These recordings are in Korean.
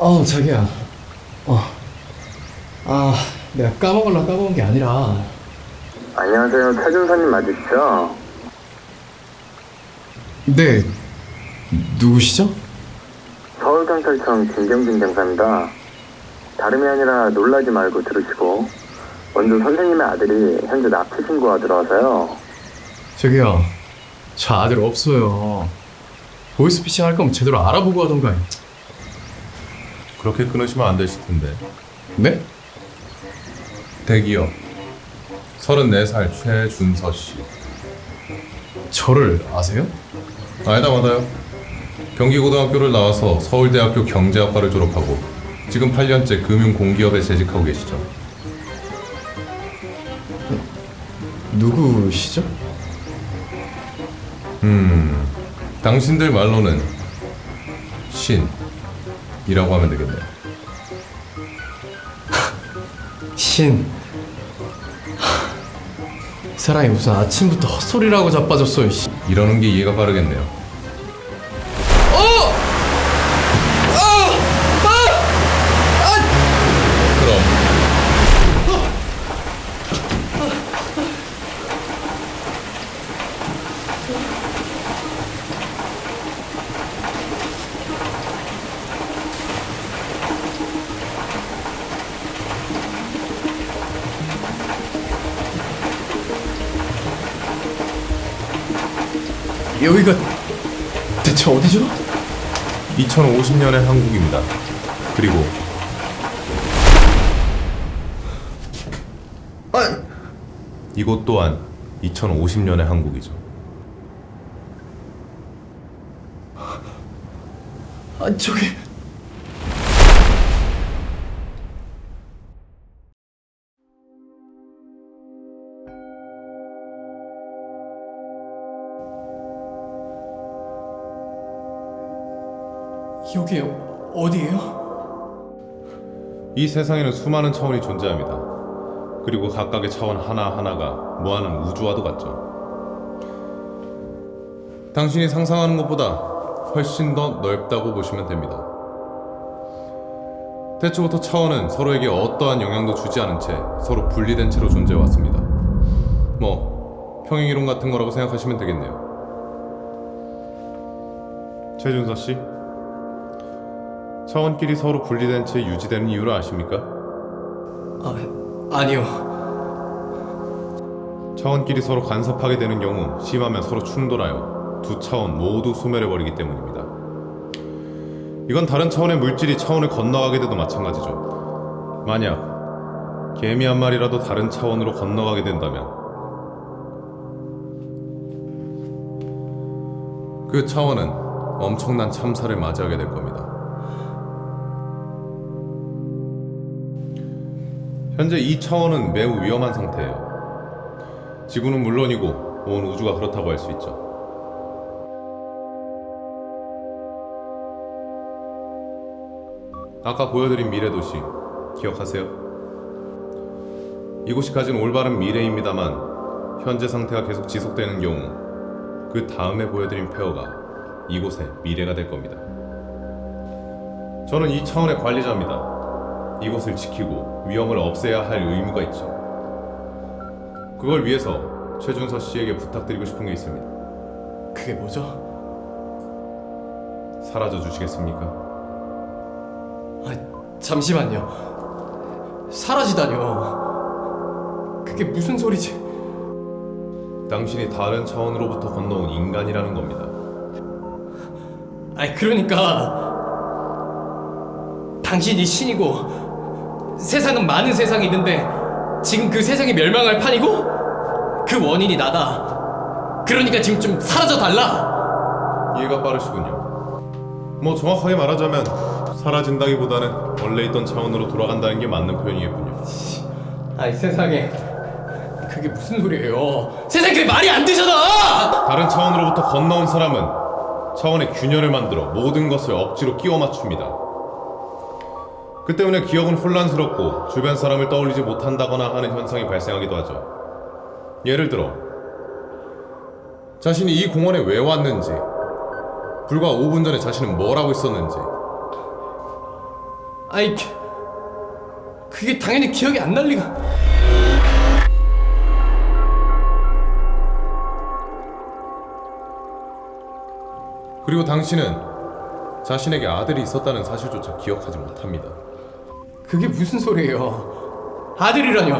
어 자기야 어아 내가 까먹을라 까먹은 게 아니라 안녕하세요. 최준서님 맞으시죠? 네 누구시죠? 서울경찰청 김경진 경사입니다. 다름이 아니라 놀라지 말고 들으시고 먼저 선생님의 아들이 현재 납치 신고가 들어와서요. 저기요 저 아들 없어요 보이스피싱 할 거면 제대로 알아보고 하던가 그렇게 끊으시면 안 되실 텐데. 네? 대기업 34살 최준서 씨. 저를 아세요? 아니다 맞아요. 경기고등학교를 나와서 서울대학교 경제학과를 졸업하고 지금 8년째 금융공기업에 재직하고 계시죠. 누구시죠? 음, 당신들 말로는 신 이라고 하면 되겠네요. 신이 사람이 무슨 아침부터 헛소리라고 자빠졌어요 씨. 이러는 게 이해가 빠르겠네요. 여기가 대체 어디죠? 2050년의 한국입니다. 그리고 이곳 또한 2050년의 한국이죠. 아 저기 여기 어디예요? 이 세상에는 수많은 차원이 존재합니다. 그리고 각각의 차원 하나하나가 모아는 우주와도 같죠. 당신이 상상하는 것보다 훨씬 더 넓다고 보시면 됩니다. 태초부터 차원은 서로에게 어떠한 영향도 주지 않은 채 서로 분리된 채로 존재해 왔습니다. 뭐 평행이론 같은 거라고 생각하시면 되겠네요. 최준서 씨, 차원끼리 서로 분리된 채 유지되는 이유를 아십니까? 아 아니요 차원끼리 서로 간섭하게 되는 경우 심하면 서로 충돌하여 두 차원 모두 소멸해버리기 때문입니다. 이건 다른 차원의 물질이 차원을 건너가게 돼도 마찬가지죠. 만약 개미 한 마리라도 다른 차원으로 건너가게 된다면 그 차원은 엄청난 참사를 맞이하게 될 겁니다. 현재 이 차원은 매우 위험한 상태예요. 지구는 물론이고 온 우주가 그렇다고 할 수 있죠. 아까 보여드린 미래 도시 기억하세요? 이곳이 가진 올바른 미래입니다만 현재 상태가 계속 지속되는 경우 그 다음에 보여드린 폐허가 이곳의 미래가 될 겁니다. 저는 이 차원의 관리자입니다. 이곳을 지키고 위험을 없애야 할 의무가 있죠. 그걸 위해서 최준서 씨에게 부탁드리고 싶은 게 있습니다. 그게 뭐죠? 사라져 주시겠습니까? 아 잠시만요 사라지다뇨 그게 무슨 소리지? 당신이 다른 차원으로부터 건너온 인간이라는 겁니다. 아니 그러니까 당신이 신이고 세상은 많은 세상이 있는데 지금 그 세상이 멸망할 판이고 그 원인이 나다. 그러니까 지금 좀 사라져 달라. 이해가 빠르시군요. 뭐 정확하게 말하자면 사라진다기보다는 원래 있던 차원으로 돌아간다는 게 맞는 표현이겠군요. 아니 세상에 그게 무슨 소리예요? 세상 그게 말이 안 되잖아. 다른 차원으로부터 건너온 사람은 차원의 균열을 만들어 모든 것을 억지로 끼워 맞춥니다. 그 때문에 기억은 혼란스럽고 주변 사람을 떠올리지 못한다거나 하는 현상이 발생하기도 하죠. 예를 들어 자신이 이 공원에 왜 왔는지 불과 5분 전에 자신은 뭘 하고 있었는지 아이 그- 그게 당연히 기억이 안 날 리가 그리고 당신은 자신에게 아들이 있었다는 사실조차 기억하지 못합니다. 그게 무슨 소리예요 아들이라뇨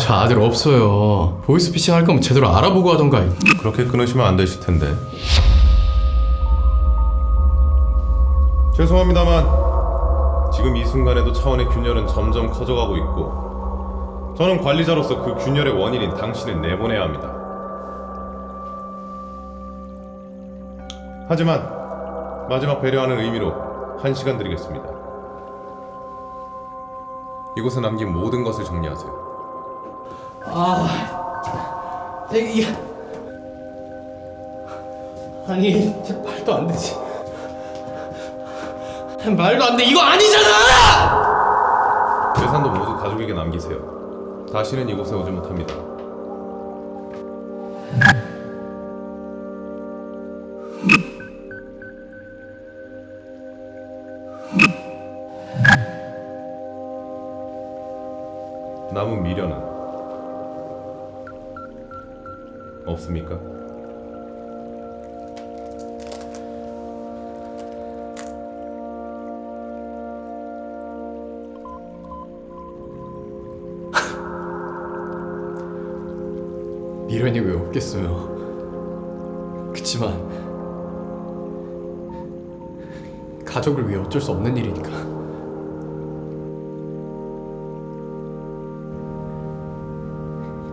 저 아들 없어요 보이스피싱 할 거면 제대로 알아보고 하던가 그렇게 끊으시면 안 되실 텐데. 죄송합니다만 지금 이 순간에도 차원의 균열은 점점 커져가고 있고 저는 관리자로서 그 균열의 원인인 당신을 내보내야 합니다. 하지만 마지막 배려하는 의미로 한 시간 드리겠습니다. 이곳에 남긴 모든 것을 정리하세요. 이게 아니 진짜 말도 안 되지 말도 안 돼 이거 아니잖아 재산도 모두 가족에게 남기세요. 다시는 이곳에 오지 못합니다. 남은 미련은 없습니까? 미련이 왜 없겠어요 그치만 가족을 위해 어쩔 수 없는 일이니까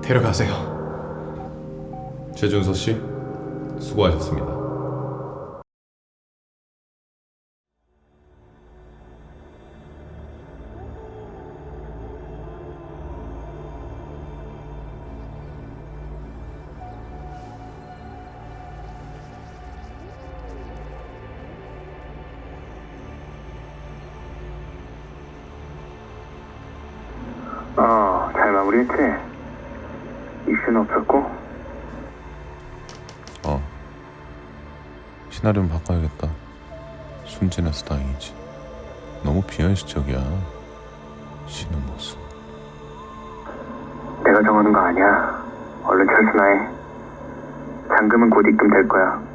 데려가세요 최준서 씨, 수고하셨습니다. 어, 잘 마무리했지? 이슈는 없었고? 어. 시나리오 바꿔야겠다. 순진해서 다행이지. 너무 비현실적이야. 쉬는 모습. 내가 정하는 거 아니야. 얼른 철수나 해. 잔금은 곧 입금될 거야.